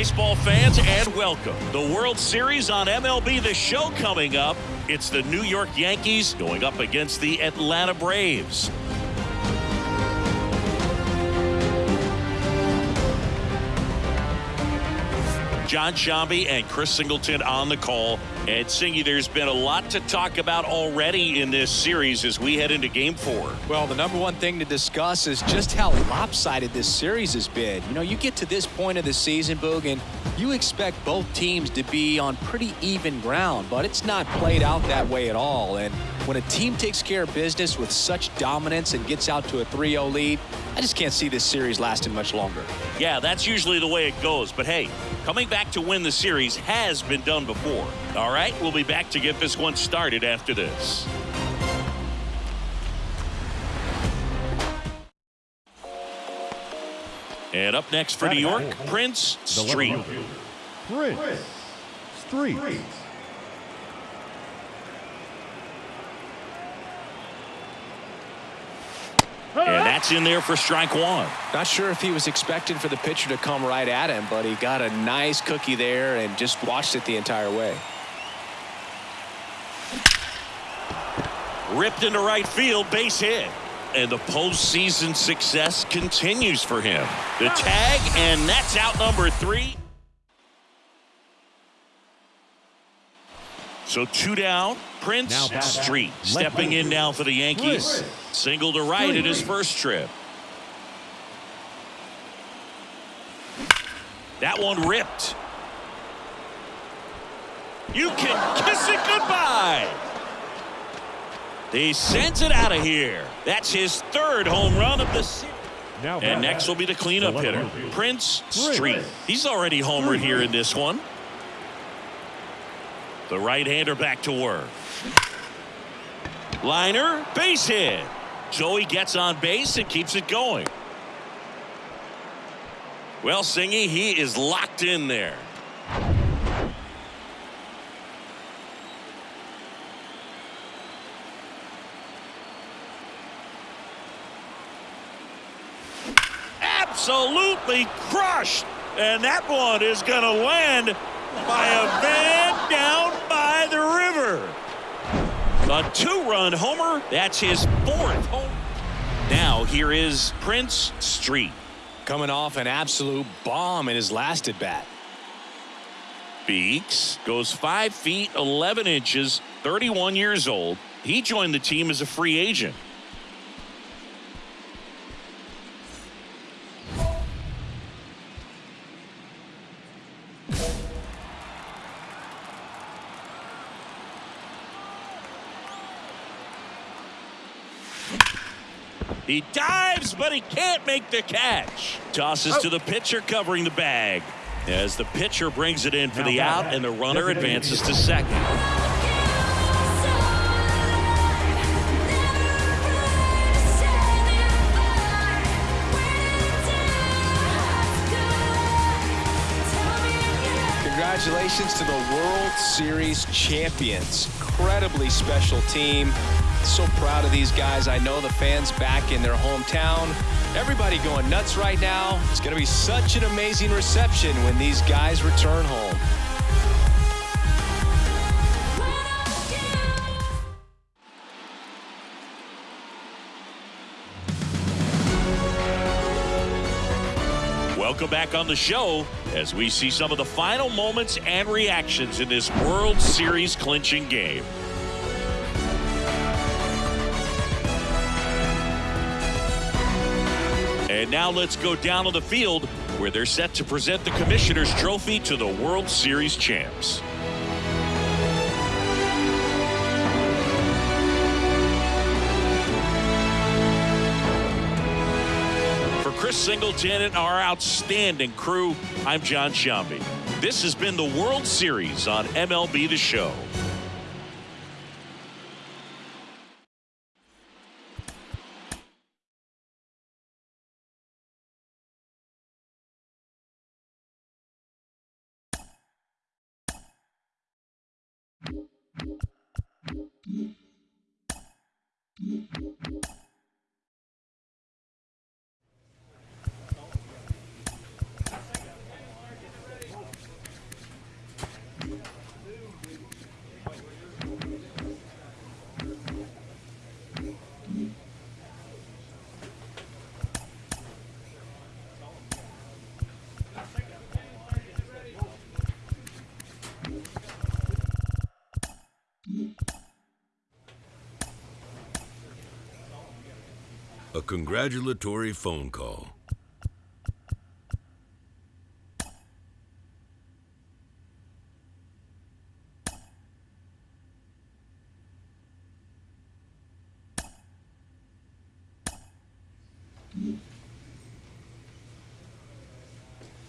baseball fans, and welcome. The World Series on MLB The Show coming up. It's the New York Yankees going up against the Atlanta Braves. Jon Sciambi and Chris Singleton on the call. And Singy, there's been a lot to talk about already in this series as we head into game four. Well, the number one thing to discuss is just how lopsided this series has been. You know, you get to this point of the season, Boog, and you expect both teams to be on pretty even ground, but it's not played out that way at all. And when a team takes care of business with such dominance and gets out to a 3-0 lead, I just can't see this series lasting much longer. Yeah, that's usually the way it goes. But hey, coming back to win the series has been done before. All right, we'll be back to get this one started after this. And up next for New York, Prince Street. Prince Street. And that's in there for strike one. Not sure if he was expecting for the pitcher to come right at him, but he got a nice cookie there and just watched it the entire way. Ripped into right field, base hit. And the postseason success continues for him. The tag, and that's out number three. So two down, Prince Street stepping in now for the Yankees. Single to right at his first trip. That one ripped. You can kiss it goodbye. He sends it out of here. That's his third home run of the season. And next will be the cleanup hitter, Prince Street. He's already homered here in this one. The right-hander back to work. Liner, base hit. Joey gets on base and keeps it going. Well, Singy, he is locked in there. Absolutely crushed. And that one is going to land by a van down by the river. A two-run homer. That's his fourth home. Now here is Prince Street. Coming off an absolute bomb in his last at bat. Beeks goes 5 feet 11 inches, 31 years old. He joined the team as a free agent. He dives, but he can't make the catch. Tosses oh. to the pitcher covering the bag. As the pitcher brings it in for the out, and the runner advances to second. Congratulations to the World Series champions. Incredibly special team. So proud of these guys. I know the fans back in their hometown. Everybody going nuts right now. It's going to be such an amazing reception when these guys return home. Welcome back on the show as we see some of the final moments and reactions in this World Series clinching game. And now let's go down on the field where they're set to present the Commissioner's Trophy to the World Series champs. For Chris Singleton and our outstanding crew, I'm Jon Sciambi. This has been the World Series on MLB The Show. Mm-hmm. A congratulatory phone call.